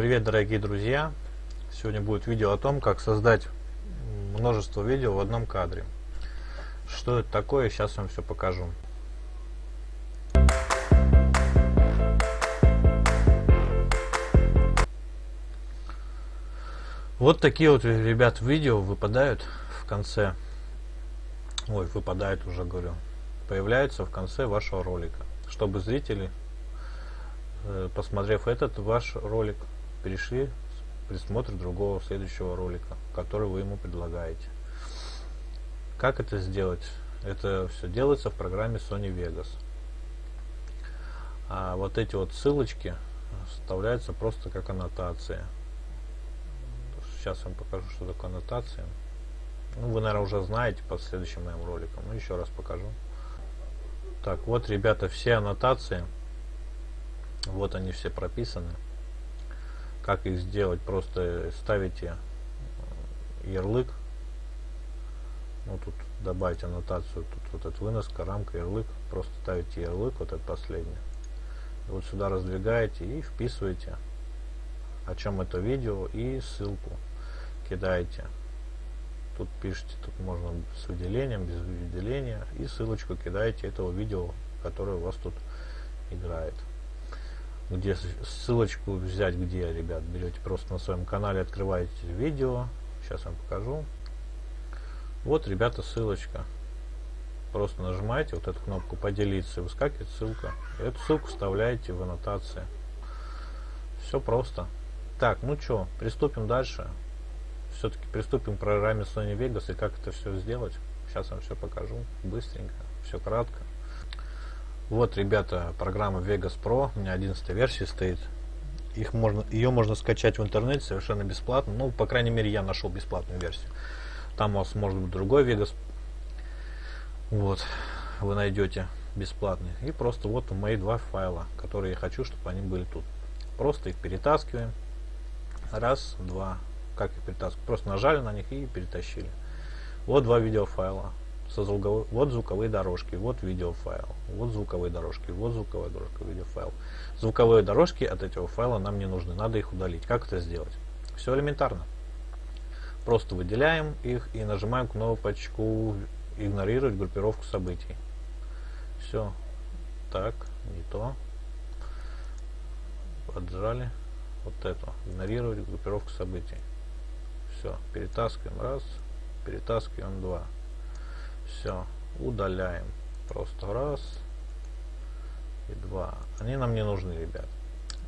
привет, дорогие друзья! Сегодня будет видео о том, как создать множество видео в одном кадре. Что это такое, сейчас вам все покажу. Вот такие вот, ребят, видео выпадают в конце. Ой, выпадают уже, говорю. Появляются в конце вашего ролика, чтобы зрители Э, посмотрев этот ваш ролик, перешли присмотр другого следующего ролика, который вы ему предлагаете. Как это сделать? Это все делается в программе Sony Vegas. А вот эти вот ссылочки вставляются просто как аннотация. Сейчас я вам покажу, что такое аннотация. Ну, вы, наверное, уже знаете по следующим моим роликам. Но еще раз покажу. Так, вот, ребята, все аннотации вот они все прописаны. Как их сделать? Просто ставите э, ярлык. Ну тут добавить аннотацию. Тут вот эта выноска, рамка, ярлык. Просто ставите ярлык, вот этот последний. И вот сюда раздвигаете и вписываете о чем это видео и ссылку кидаете. Тут пишите, тут можно с выделением, без выделения. И ссылочку кидаете этого видео, которое у вас тут играет где ссылочку взять где ребят берете просто на своем канале открываете видео. Сейчас вам покажу. Вот ребята ссылочка. Просто нажимаете вот эту кнопку поделиться выскакивает ссылка. Эту ссылку вставляете в аннотации. Все просто. Так ну что приступим дальше. Все-таки приступим к программе Sony Vegas и как это все сделать. Сейчас вам все покажу быстренько. Все кратко вот, ребята, программа Vegas Pro, у меня 11 версия стоит. Их можно, ее можно скачать в интернете совершенно бесплатно. Ну, по крайней мере, я нашел бесплатную версию. Там у вас может быть другой Vegas. Вот, вы найдете бесплатный. И просто вот мои два файла, которые я хочу, чтобы они были тут. Просто их перетаскиваем. Раз, два. Как их перетаскивать? Просто нажали на них и перетащили. Вот два видеофайла со звуковой, вот звуковые дорожки, вот видеофайл, вот звуковые дорожки, вот звуковая дорожка, видеофайл. Звуковые дорожки от этого файла нам не нужны, надо их удалить. Как это сделать? Все элементарно. Просто выделяем их и нажимаем кнопочку игнорировать группировку событий. Все. Так, не то. Поджали. Вот это. Игнорировать группировку событий. Все. Перетаскиваем раз. Перетаскиваем два. Все, удаляем. Просто раз и два. Они нам не нужны, ребят.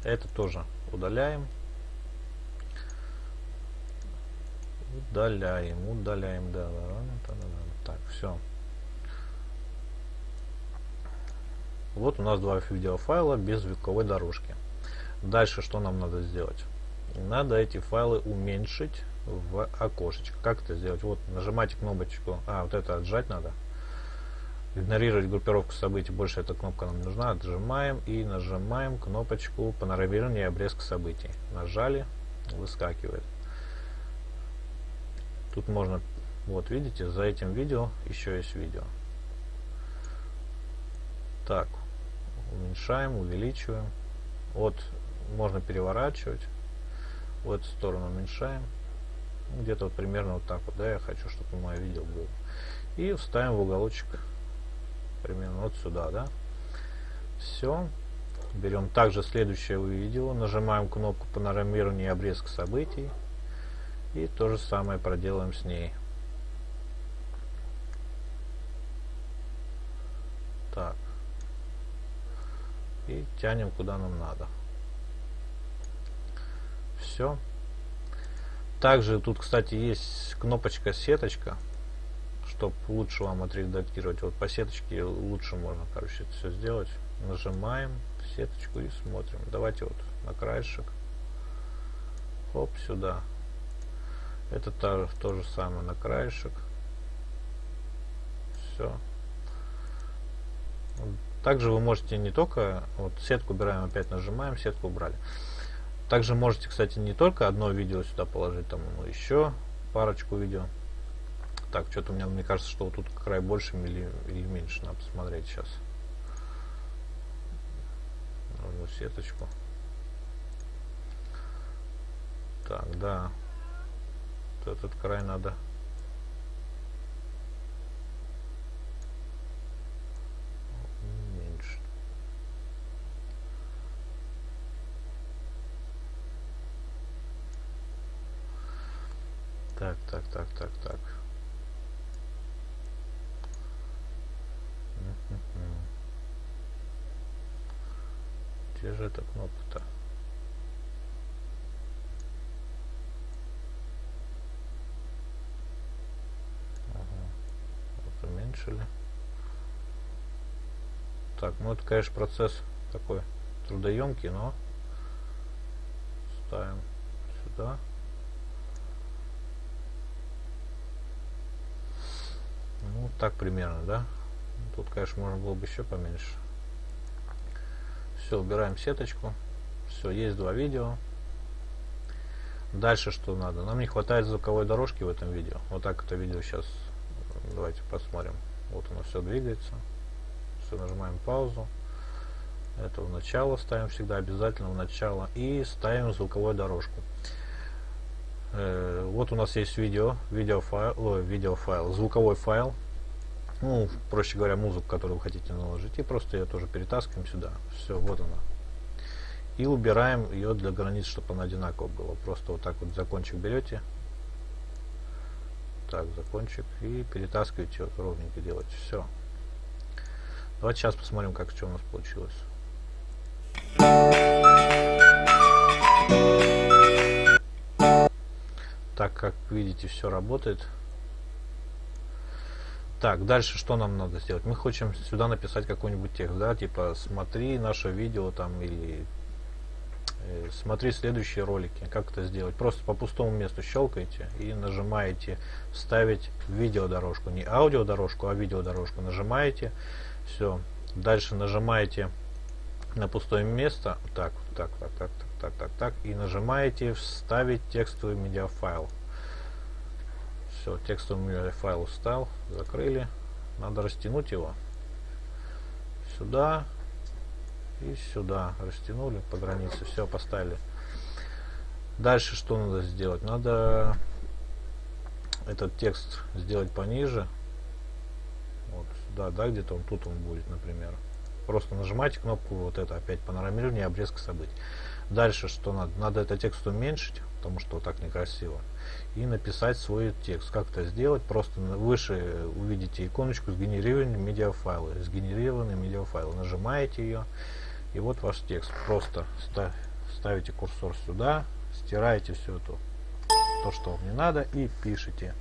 Это тоже удаляем. Удаляем, удаляем, да, да, да, да, Так, все. Вот у нас два видеофайла без звуковой дорожки. Дальше что нам надо сделать? Надо эти файлы уменьшить в окошечко. Как это сделать? Вот нажимаете кнопочку, а вот это отжать надо. Игнорировать группировку событий, больше эта кнопка нам нужна. Отжимаем и нажимаем кнопочку панорамирования обрезка событий. Нажали, выскакивает. Тут можно, вот видите, за этим видео еще есть видео. Так, уменьшаем, увеличиваем. Вот можно переворачивать. В эту сторону уменьшаем где-то вот примерно вот так вот, да, я хочу, чтобы мое видео было. И вставим в уголочек примерно вот сюда, да. Все. Берем также следующее видео, нажимаем кнопку панорамирования и обрезка событий. И то же самое проделаем с ней. Так. И тянем куда нам надо. Все. Также тут, кстати, есть кнопочка сеточка, чтобы лучше вам отредактировать. Вот по сеточке лучше можно, короче, это все сделать. Нажимаем сеточку и смотрим. Давайте вот на краешек. Хоп, сюда. Это то, то же самое на краешек. Все. Также вы можете не только вот сетку убираем, опять нажимаем, сетку убрали. Также можете, кстати, не только одно видео сюда положить, там ну, еще парочку видео. Так, что-то у меня, мне кажется, что вот тут край больше или, или меньше. Надо посмотреть сейчас. Нужно сеточку. Так, да. Вот этот край надо уменьшить. Так, так, так, так, так. Где же эта кнопка-то? Уменьшили. Так, ну это, конечно, процесс такой трудоемкий, но ставим сюда. Ну, так примерно, да? Тут, конечно, можно было бы еще поменьше. Все, убираем сеточку. Все, есть два видео. Дальше что надо? Нам не хватает звуковой дорожки в этом видео. Вот так это видео сейчас. Давайте посмотрим. Вот оно все двигается. Все, нажимаем паузу. Это в начало ставим всегда обязательно в начало. И ставим звуковую дорожку. Э, вот у нас есть видео, видеофайл, о, видеофайл, звуковой файл ну, проще говоря, музыку, которую вы хотите наложить, и просто ее тоже перетаскиваем сюда. Все, вот она. И убираем ее для границ, чтобы она одинаково была. Просто вот так вот закончик берете. Так, закончик. И перетаскиваете, вот ровненько делаете. Все. Давайте сейчас посмотрим, как что у нас получилось. Так, как видите, все работает. Так, дальше что нам надо сделать? Мы хотим сюда написать какой-нибудь текст, да, типа смотри наше видео там или э, смотри следующие ролики. Как это сделать? Просто по пустому месту щелкаете и нажимаете вставить видеодорожку. Не аудиодорожку, а видеодорожку. Нажимаете, все. Дальше нажимаете на пустое место, так, так, так, так, так, так, так, так, и нажимаете вставить текстовый медиафайл. Все, текстовый файл встал, закрыли. Надо растянуть его. Сюда и сюда. Растянули по границе. Все, поставили. Дальше что надо сделать? Надо этот текст сделать пониже. Вот сюда, да, где-то он тут он будет, например. Просто нажимаете кнопку вот это опять панорамирование обрезка событий. Дальше что надо? Надо этот текст уменьшить, потому что так некрасиво и написать свой текст. Как это сделать? Просто выше увидите иконочку сгенерированные медиафайлы. Сгенерированные медиафайлы. Нажимаете ее, и вот ваш текст. Просто ставите курсор сюда, стираете все это, то, что вам не надо, и пишите.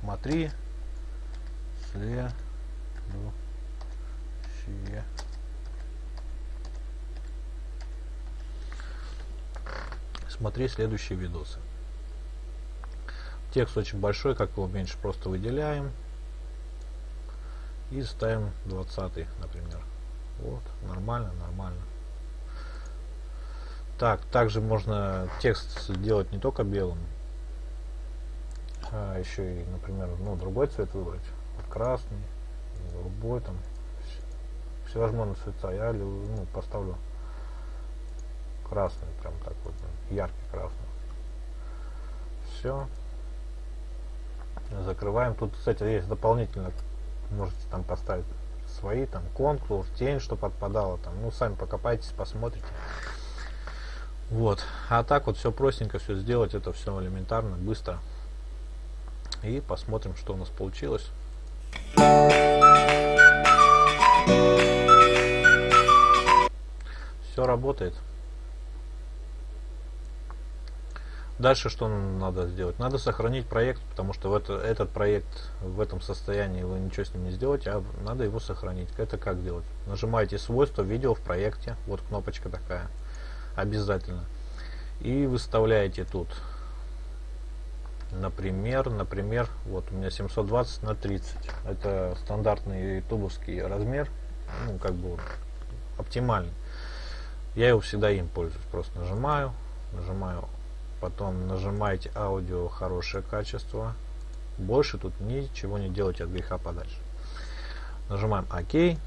Смотри, следующее смотри следующие видосы. Текст очень большой, как его меньше просто выделяем. И ставим 20, например. Вот, нормально, нормально. Так, также можно текст сделать не только белым, а еще и, например, ну, другой цвет выбрать. Красный, голубой, там, всевозможные цвета. Я ну, поставлю красный, прям так вот, яркий красный. Все. Закрываем. Тут, кстати, есть дополнительно, можете там поставить свои, там, контур, тень, чтобы отпадало, там, ну, сами покопайтесь, посмотрите. Вот. А так вот все простенько, все сделать, это все элементарно, быстро. И посмотрим, что у нас получилось. Все работает. Дальше что надо сделать? Надо сохранить проект, потому что в это, этот проект в этом состоянии вы ничего с ним не сделаете, а надо его сохранить. Это как делать? Нажимаете свойства видео в проекте, вот кнопочка такая, обязательно. И выставляете тут, например, например, вот у меня 720 на 30. Это стандартный ютубовский размер, ну как бы оптимальный. Я его всегда им пользуюсь, просто нажимаю, нажимаю потом нажимаете аудио хорошее качество больше тут ничего не делайте от греха подальше нажимаем ок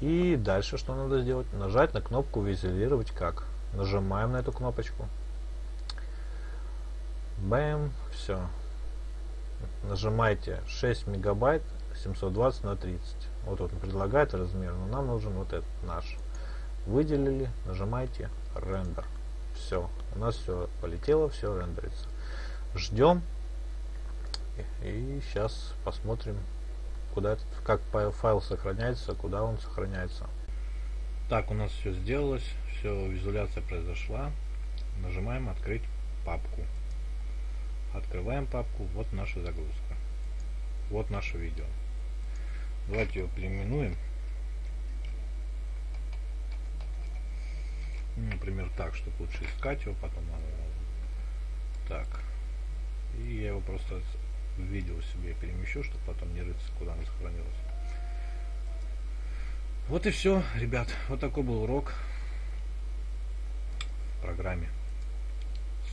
И дальше что надо сделать? Нажать на кнопку «Визуализировать как». Нажимаем на эту кнопочку. Бэм, все. Нажимайте 6 мегабайт 720 на 30. Вот он предлагает размер, но нам нужен вот этот наш. Выделили, нажимайте рендер. Все, у нас все полетело, все рендерится. Ждем. И сейчас посмотрим, куда этот, как файл сохраняется, куда он сохраняется. Так, у нас все сделалось, все, визуаляция произошла. Нажимаем открыть папку. Открываем папку, вот наша загрузка. Вот наше видео. Давайте его переименуем. Например, так, чтобы лучше искать его, потом так. И я его просто в видео себе перемещу, чтобы потом не рыться, куда оно сохранилось. Вот и все, ребят. Вот такой был урок в программе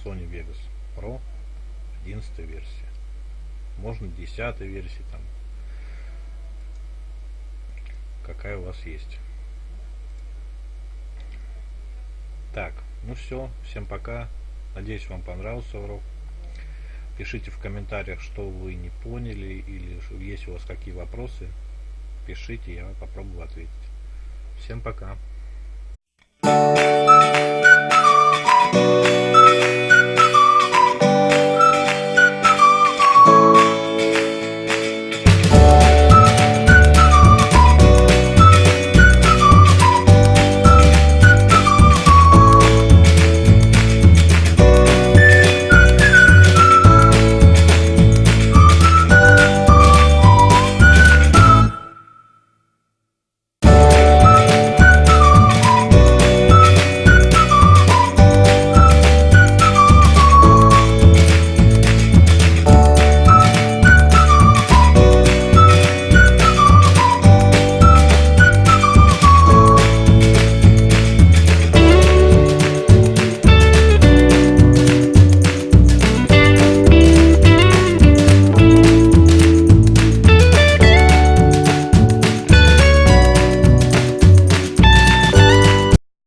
Sony Vegas Pro 11 версия. Можно 10 версии там. Какая у вас есть. Так, ну все. Всем пока. Надеюсь, вам понравился урок. Пишите в комментариях, что вы не поняли, или есть у вас какие вопросы. Пишите, я попробую ответить. Всем пока.